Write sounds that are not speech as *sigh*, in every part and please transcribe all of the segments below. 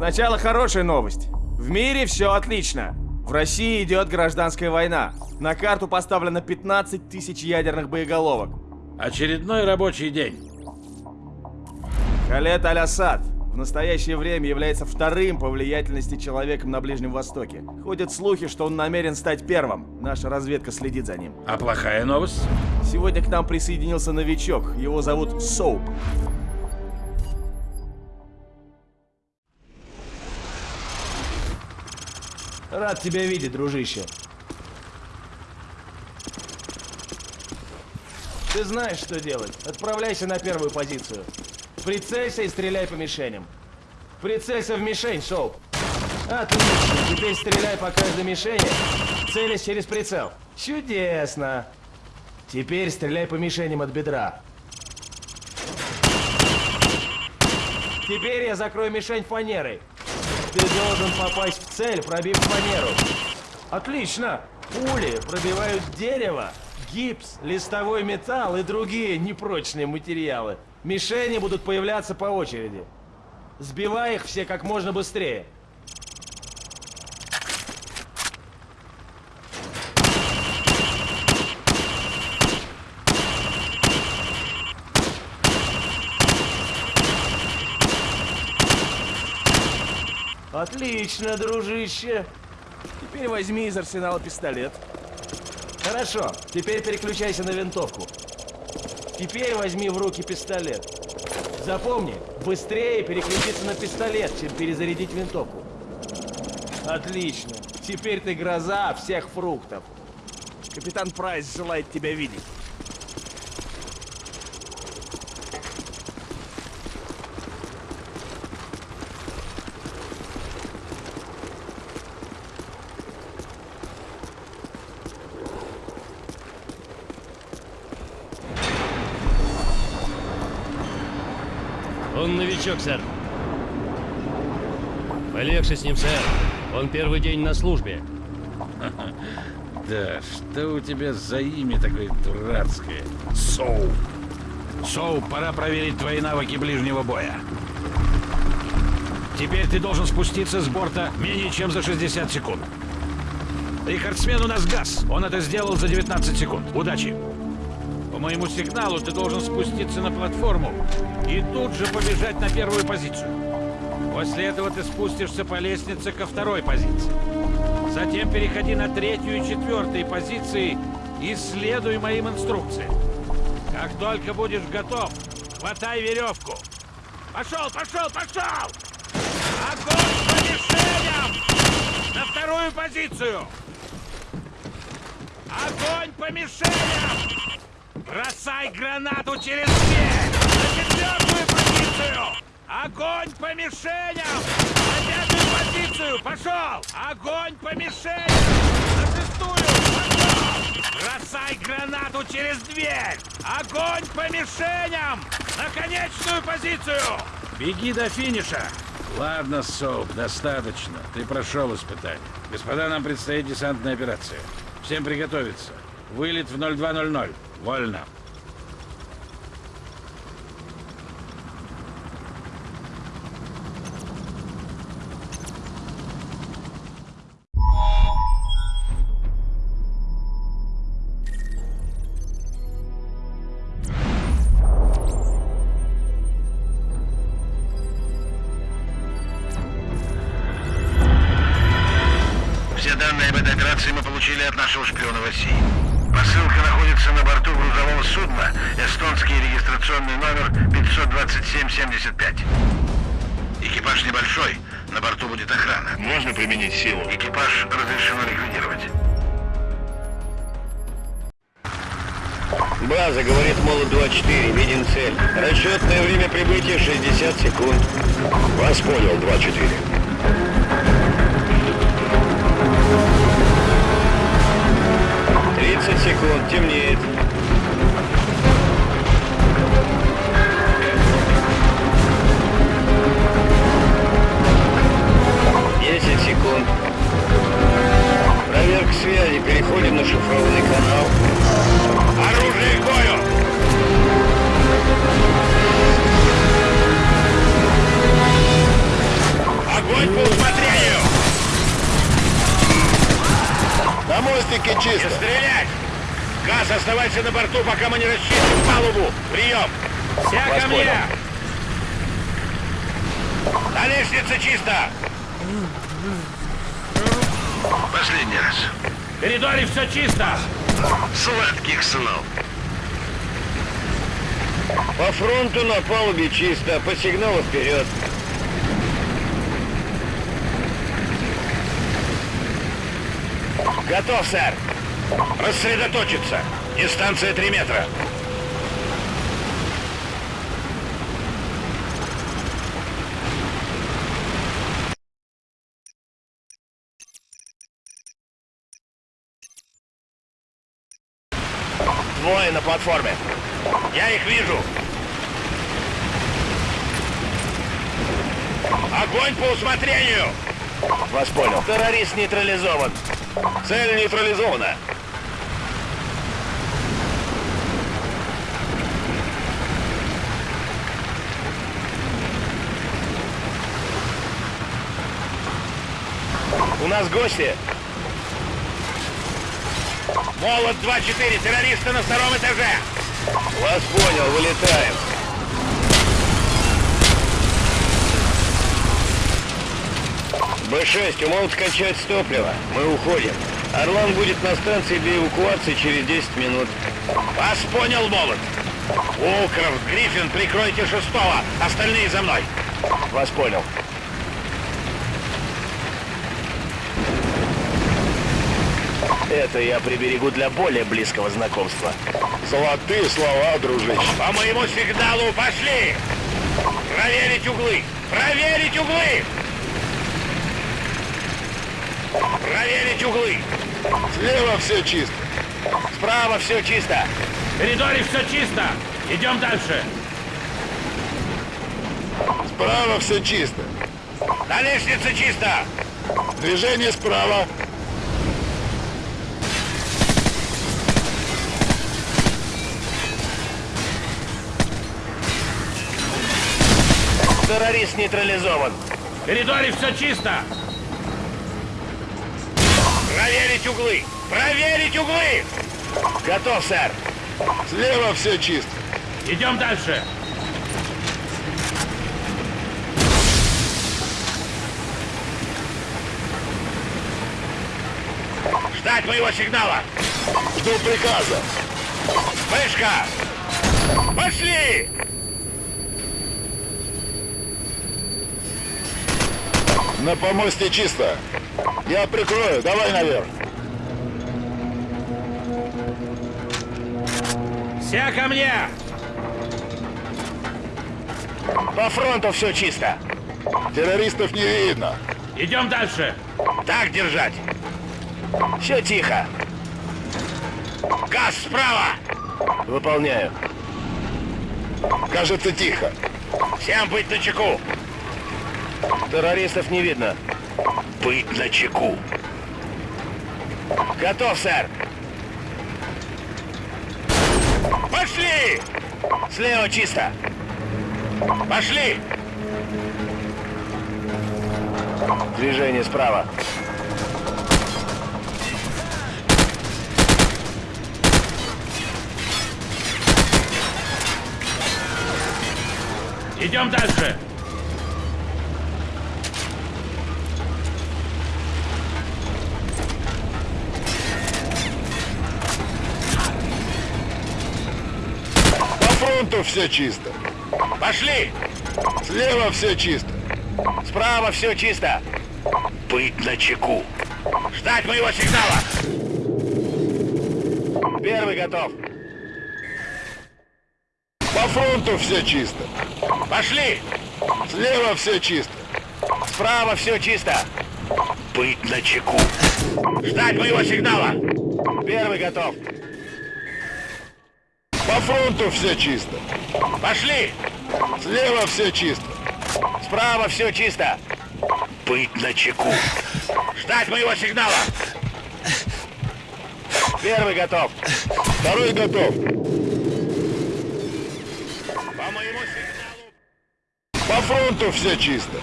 Сначала хорошая новость. В мире все отлично. В России идет гражданская война. На карту поставлено 15 тысяч ядерных боеголовок. Очередной рабочий день. Халет Аль-Асад в настоящее время является вторым по влиятельности человеком на Ближнем Востоке. Ходят слухи, что он намерен стать первым. Наша разведка следит за ним. А плохая новость? Сегодня к нам присоединился новичок. Его зовут Соуп. Рад тебя видеть, дружище. Ты знаешь, что делать. Отправляйся на первую позицию. Прицелься и стреляй по мишеням. Прицелься в мишень, Соуп. Отлично. Теперь стреляй по каждой мишени, целясь через прицел. Чудесно. Теперь стреляй по мишеням от бедра. Теперь я закрою мишень фанерой. Ты должен попасть в цель, пробив фанеру. Отлично! Пули пробивают дерево, гипс, листовой металл и другие непрочные материалы. Мишени будут появляться по очереди. Сбивай их все как можно быстрее. Отлично, дружище. Теперь возьми из арсенала пистолет. Хорошо, теперь переключайся на винтовку. Теперь возьми в руки пистолет. Запомни, быстрее переключиться на пистолет, чем перезарядить винтовку. Отлично. Теперь ты гроза всех фруктов. Капитан Прайс желает тебя видеть. Новичок, сэр. Полегче с ним, сэр. Он первый день на службе. *laughs* Да, что у тебя за имя такое дурацкое? Соу. Соу, пора проверить твои навыки ближнего боя. Теперь ты должен спуститься с борта менее чем за 60 секунд. Рекордсмен у нас газ. Он это сделал за 19 секунд. Удачи. По моему сигналу ты должен спуститься на платформу и тут же побежать на первую позицию. После этого ты спустишься по лестнице ко второй позиции. Затем переходи на третью и четвертую позиции и следуй моим инструкциям. Как только будешь готов, хватай веревку. Пошел, пошел, пошел! Огонь по мишеням! На вторую позицию! Огонь по мишеням! Бросай гранату через дверь! На четвертую позицию! Огонь по мишеням! На пятую позицию! Пошел! Огонь по мишеням! На шестую! Пошел! Бросай гранату через дверь! Огонь по мишеням! На конечную позицию! Беги до финиша! Ладно, Соуп, достаточно. Ты прошел испытание. Господа, нам предстоит десантная операция. Всем приготовиться. Вылет в 0200. Вольно. секунд, темнеет. Десять секунд. Проверка связи. Переходим на шифрованный канал. Оружие к! Огонь по усмотрению! На мостике чисто! Стрелять! Газ, оставайся на борту, пока мы не расчистим палубу. Прием! Вся ко мне! На лестнице чисто! Последний раз. В коридоре все чисто! Сладких снов. По фронту на палубе чисто, по сигналу вперед. Готов, сэр. Рассредоточиться. Дистанция 3 метра. Двое на платформе. Я их вижу. Огонь по усмотрению! Вас понял. Террорист нейтрализован. Цель нейтрализована. У нас гости. Молот 2-4, террористы на втором этаже. Вас понял, вылетаем. Б-6, у молот кончается топливо. Мы уходим. Орлан будет на станции для эвакуации через 10 минут. Вас понял, молот. Укров, Гриффин, прикройте шестого. Остальные за мной. Вас понял. Это я приберегу для более близкого знакомства. Золотые слова, дружище. По моему сигналу пошли! Проверить углы! Проверить углы! Проверить углы! Слева все чисто. Справа все чисто! В коридоре все чисто! Идем дальше! Справа все чисто. На лестнице чисто! Движение справа. Террорист нейтрализован! В коридоре все чисто! Проверить углы! Проверить углы! Готов, сэр! Слева все чисто. Идем дальше! Ждать моего сигнала! Жду приказа. Вспышка! Пошли! На помосте чисто. Я прикрою. Давай наверх. Вся ко мне! По фронту все чисто! Террористов не видно. Идем дальше! Так держать! Все тихо! Газ справа! Выполняю. Кажется, тихо. Всем быть на чеку! Террористов не видно. Быть на чеку. Готов, сэр! Пошли! Слева чисто. Пошли! Движение справа. Идем дальше! Фронту все чисто. Пошли! Слева все чисто. Справа все чисто. Быть на чеку. Ждать моего сигнала. Первый готов. По фронту все чисто. Пошли! Слева все чисто. Справа все чисто. Быть на чеку. Ждать моего сигнала. Первый готов. По фронту все чисто. Пошли! Слева все чисто. Справа все чисто. Быть на чеку. Ждать моего сигнала. Первый готов. Второй готов. По моему сигналу. По фронту все чисто.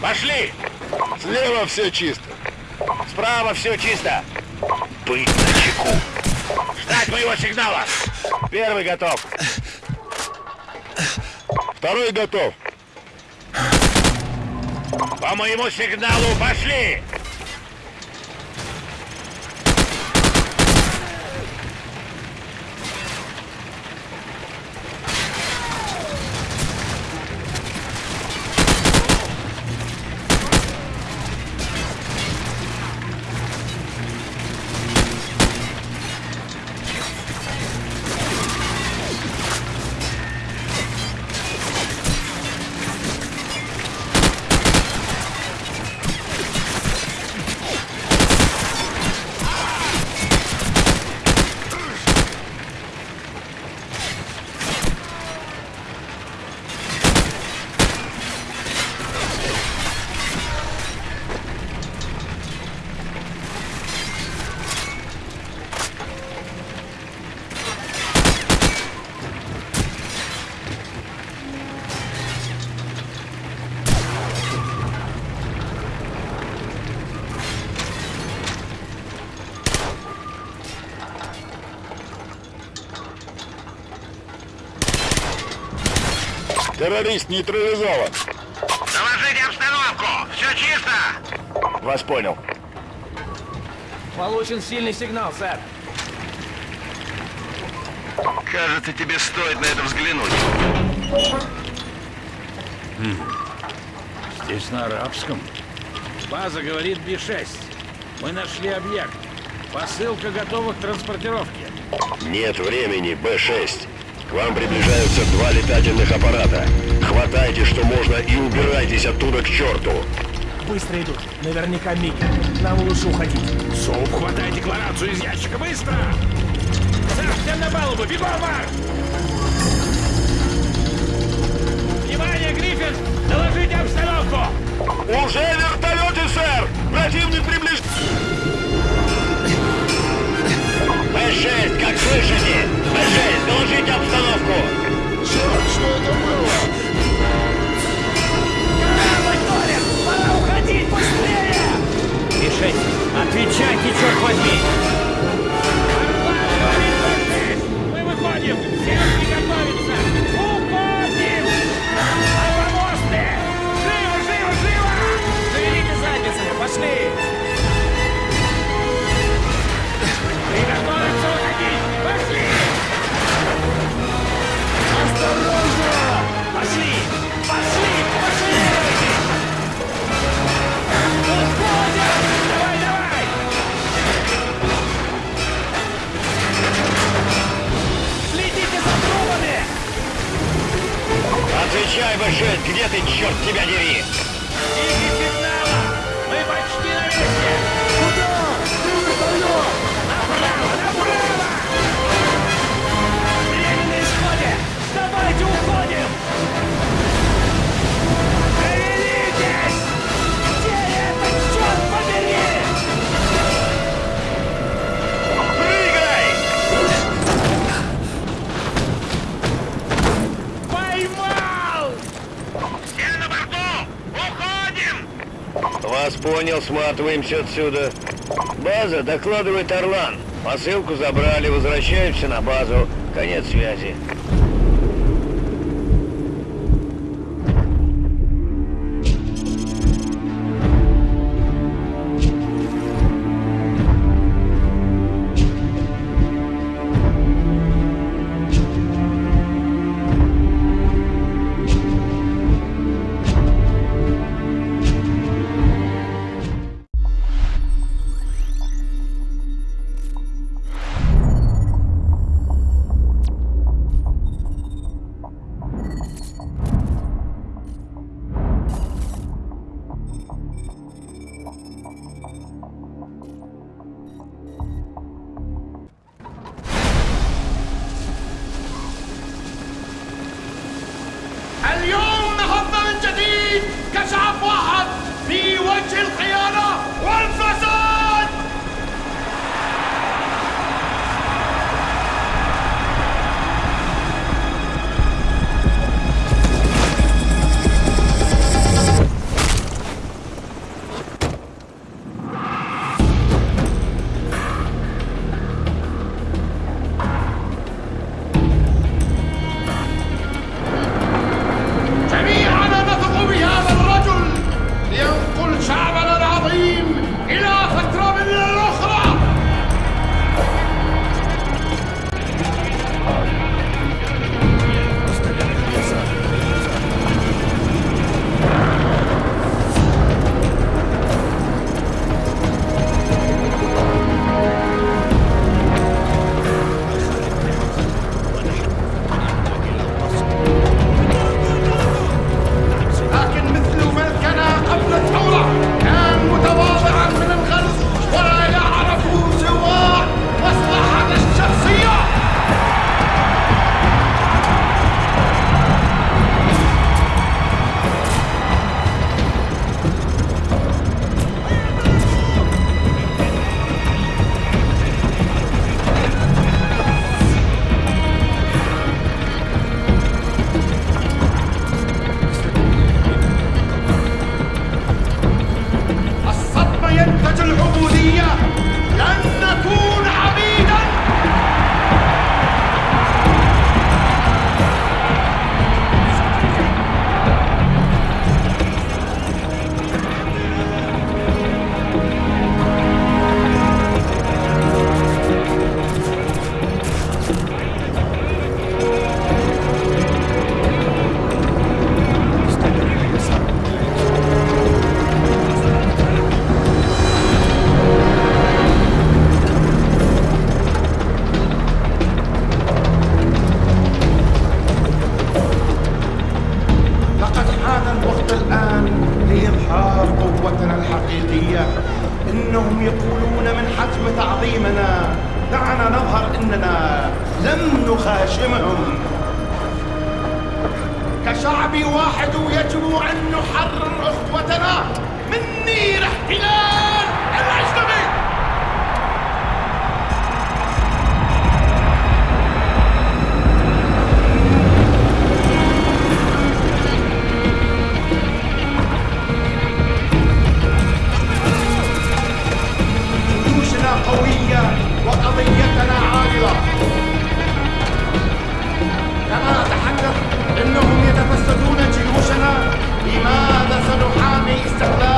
Пошли! Слева все чисто. Справа все чисто. Быть на чеку. Ждать моего сигнала. Первый готов. Второй готов. По моему сигналу пошли! Террорист нейтрализован. Доложите обстановку! Все чисто! Вас понял. Получен сильный сигнал, сэр. Кажется, тебе стоит на это взглянуть. Здесь на арабском. База говорит Би-6. Мы нашли объект. Посылка готова к транспортировке. Нет времени, Б-6. К вам приближаются два летательных аппарата. Хватайте, что можно, и убирайтесь оттуда к черту. Быстро идут. Наверняка Миги. Нам лучше уходить. Соуп, хватай декларацию из ящика, быстро! Сэр, всем на палубу, бегом, марш! Внимание, Гриффин! Доложите обстановку! Уже вертолеты, сэр! Противник приближается. Б-6, как слышите? Б-6, доложите обстановку. Черт, что это было? Пора уходить быстрее! Би-6, отвечайте, черт возьми! Мы выходим! Всем приготовиться! Сматываемся отсюда. База, докладывает Орлан. Посылку забрали, возвращаемся на базу. Конец связи. لماذا سنحامي استقلال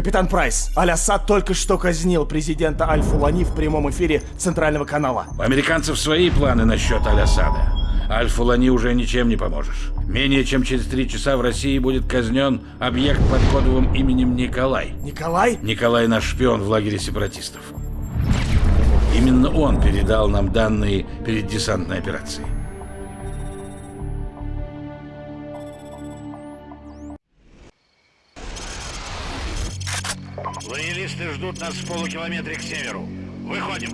Капитан Прайс, Аль-Асад только что казнил президента Аль-Фулани в прямом эфире Центрального канала. У американцев свои планы насчет Аль-Асада. Аль-Фулани уже ничем не поможешь. Менее чем через три часа в России будет казнен объект под кодовым именем Николай. Николай? Николай наш шпион в лагере сепаратистов. Именно он передал нам данные перед десантной операцией. Лоялисты ждут нас в полукилометре к северу. Выходим.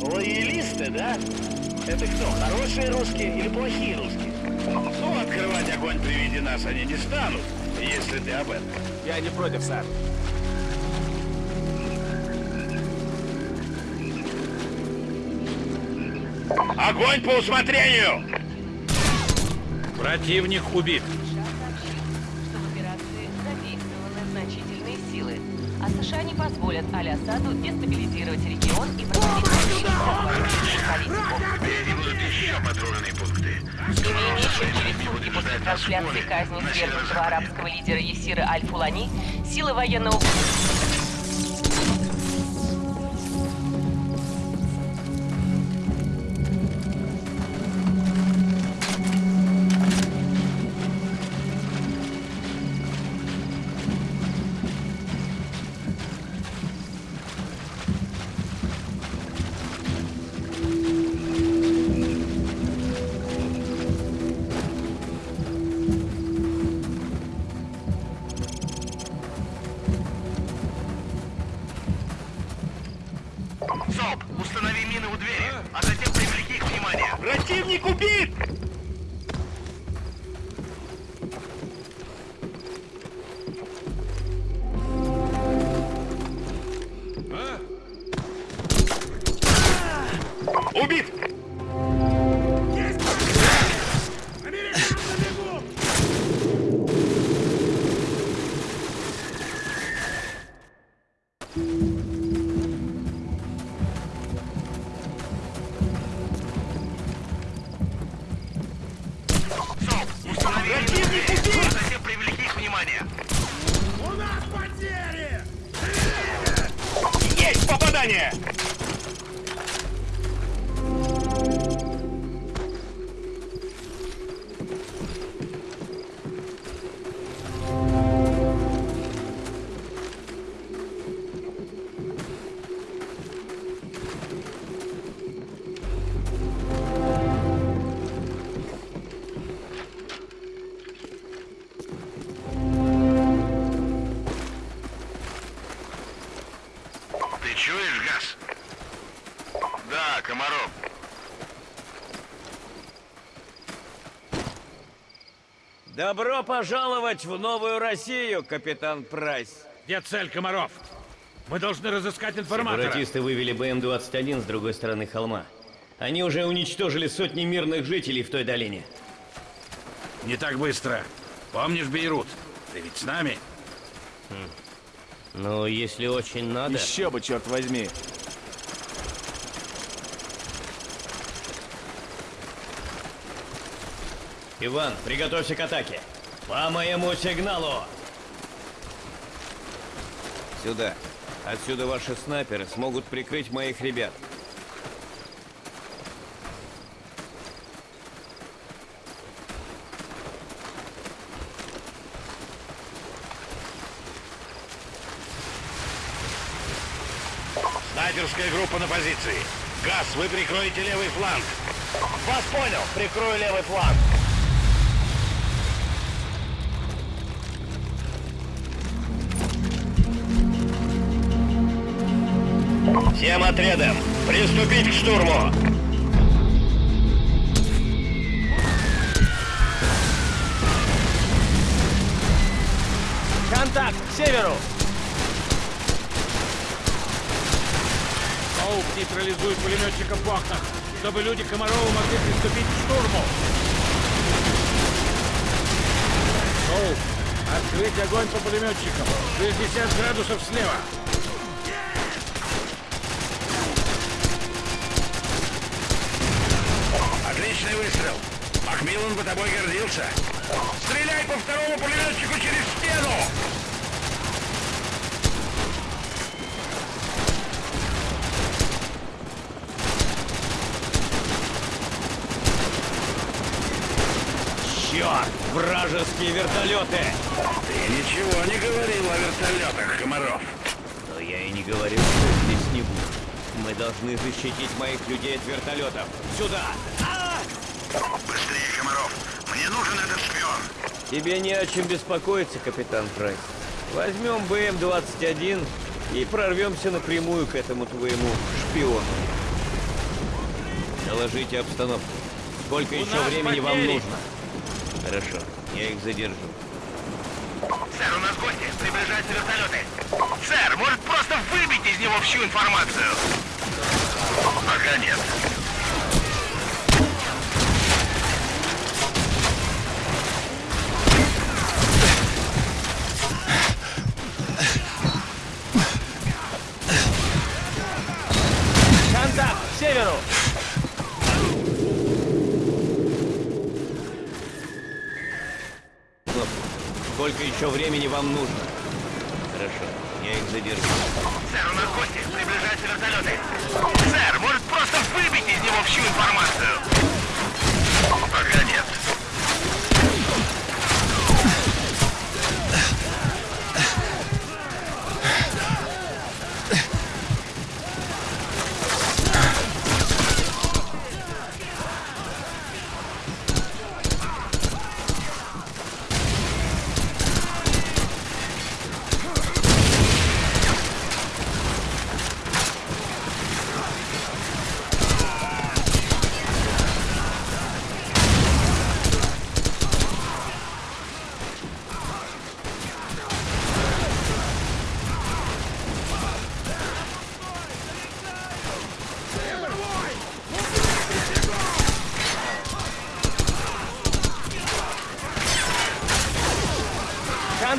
Лоялисты, да? Это кто, хорошие русские или плохие русские? Ну, открывать огонь при виде нас они не станут, если ты об этом. Я не против, сэр. Огонь по усмотрению! Противник убит. США не позволят Аль-Асаду дестабилизировать регион и проводить политику. еще патрульные пункты. Не менее через сутки после трансляции казни свергнутого арабского лидера Есира Аль-Фулани, силы военного... Добро пожаловать в новую Россию, капитан Прайс. Где цель, Комаров? Мы должны разыскать информатора. Сепаратисты вывели БМ-21 с другой стороны холма. Они уже уничтожили сотни мирных жителей в той долине. Не так быстро. Помнишь Бейрут? Ты ведь с нами? Но если очень надо... Еще бы, черт возьми. Иван, приготовься к атаке. По моему сигналу! Сюда. Отсюда ваши снайперы смогут прикрыть моих ребят. Снайперская группа на позиции. Газ, вы прикроете левый фланг. Вас понял. Прикрою левый фланг. Всем отрядам приступить к штурму. Контакт, к северу! Оуп нейтрализует пулеметчиков в окнах, чтобы люди Комарова могли приступить к штурму. Оуп, открыть огонь по пулеметчикам. 60 градусов слева. Макмиллан бы тобой гордился. Стреляй по второму пулеметчику через стену! Черт! Вражеские вертолеты! Ты ничего не говорил о вертолетах, Комаров. Но я и не говорил, что здесь не будет. Мы должны защитить моих людей от вертолетов. Сюда! Быстрее, Комаров. Мне нужен этот шпион. Тебе не о чем беспокоиться, капитан Прайс. Возьмем БМ-21 и прорвемся напрямую к этому твоему шпиону. Доложите обстановку. Сколько еще нас времени вам потери. нужно? Хорошо, я их задержу. Сэр, у нас гости. Приближаются вертолеты. Сэр, может просто выбить из него всю информацию? Пока нет. Сколько еще времени вам нужно? Хорошо, я их задержу. Сэр, у нас гости. Приближаются вертолеты. Сэр, может просто выбить из него всю информацию?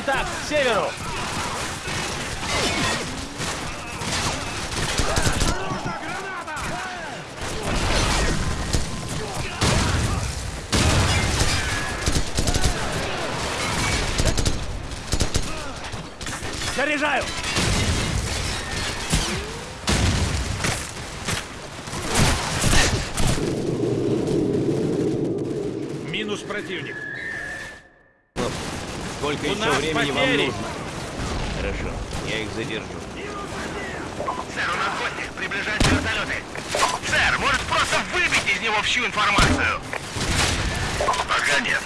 Контакт, к северу! Заряжаю! Минус противник. Кнопку. Сколько еще нас времени вам нужно? Хорошо, я их задержу. Сэр, у нас гости. Приближаются вертолеты. Сэр, может просто выбить из него всю информацию? Пока нет.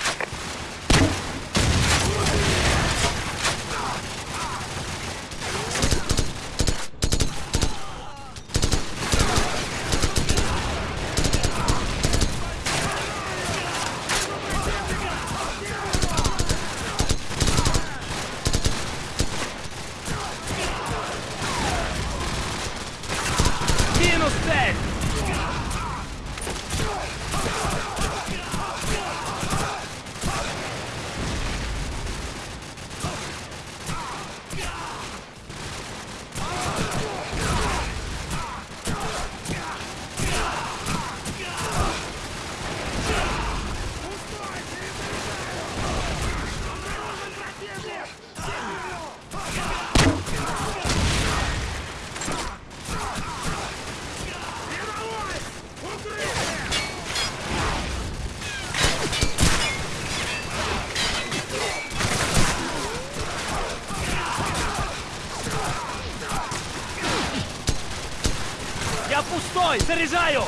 Заряжаю!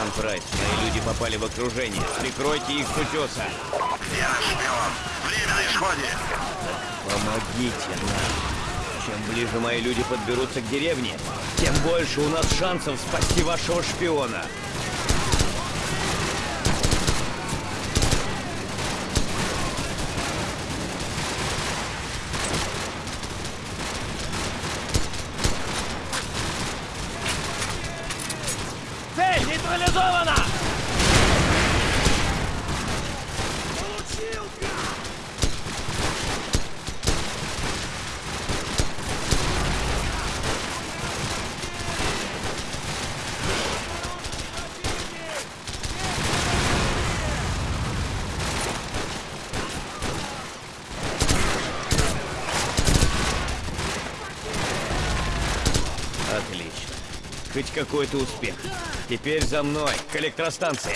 Капитан Прайс, мои люди попали в окружение. Прикройте их с утеса. Наш шпион? Время на исходе. Помогите нам. Чем ближе мои люди подберутся к деревне, тем больше у нас шансов спасти вашего шпиона. Цель нейтрализована! Отлично. Хоть какой-то успех. Теперь за мной, к электростанции.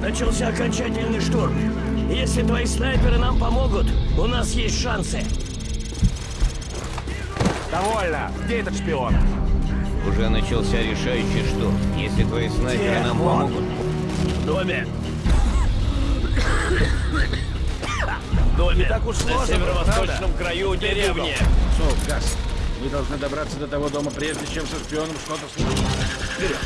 Начался окончательный штурм. Если твои снайперы нам помогут, у нас есть шансы. Довольно! Где этот шпион? Уже начался решающий штурм. Если твои снайперы нам Где он? помогут, В доме. В доме. так уж На сложно, северо-восточном краю деревни. Соу, Газ, вы должны добраться до того дома, прежде чем со шпионом что-то случится. Вперед!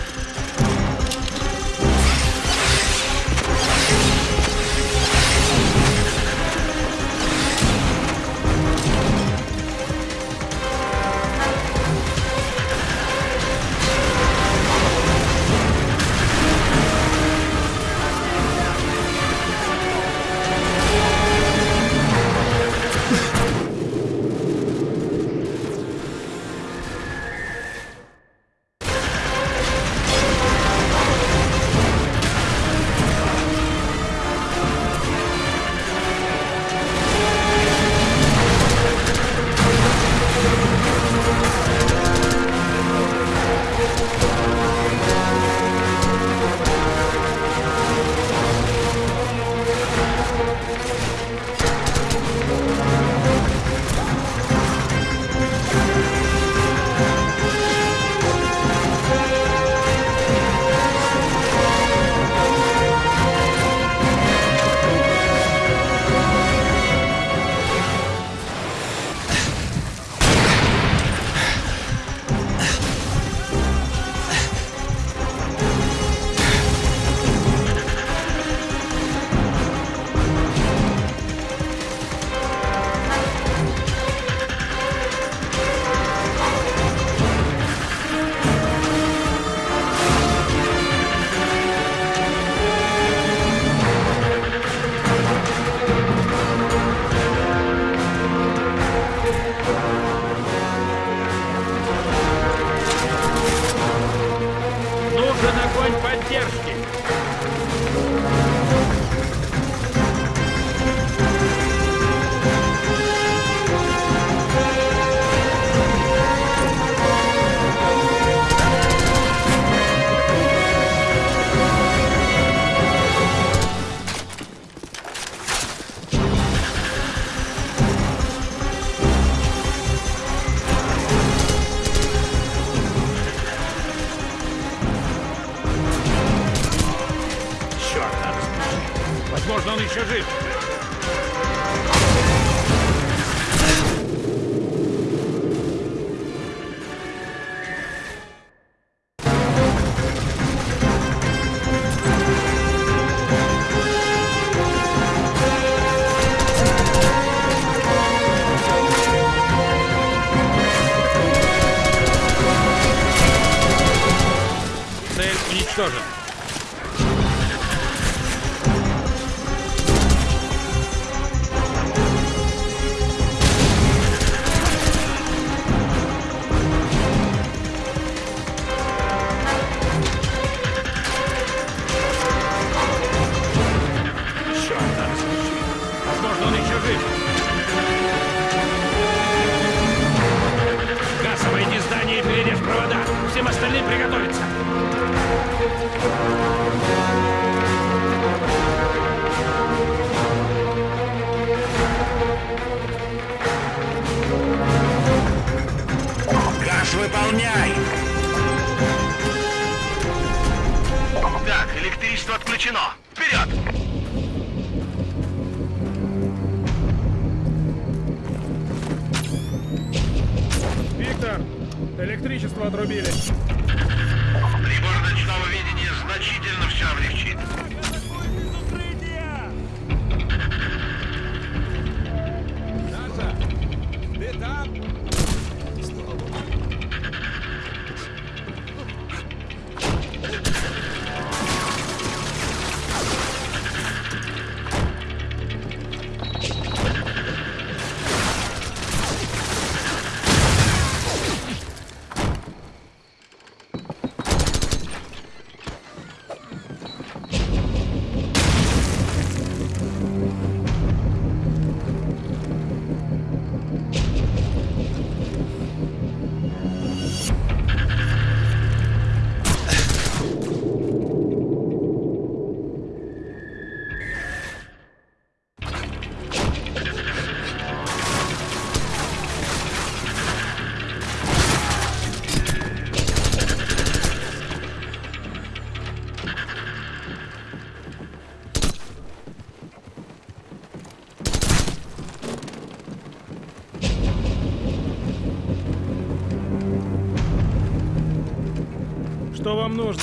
Что вам нужно?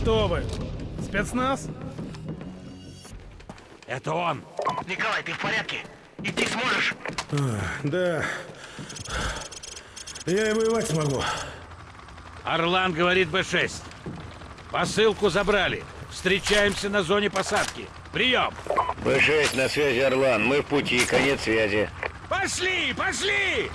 Кто вы? Спецназ? Это он. Николай, ты в порядке? Идти сможешь? Да. Я и воевать смогу. Орлан говорит Б-6. Посылку забрали. Встречаемся на зоне посадки. Прием! Б-6 на связи, Орлан. Мы в пути, конец связи. Пошли, пошли!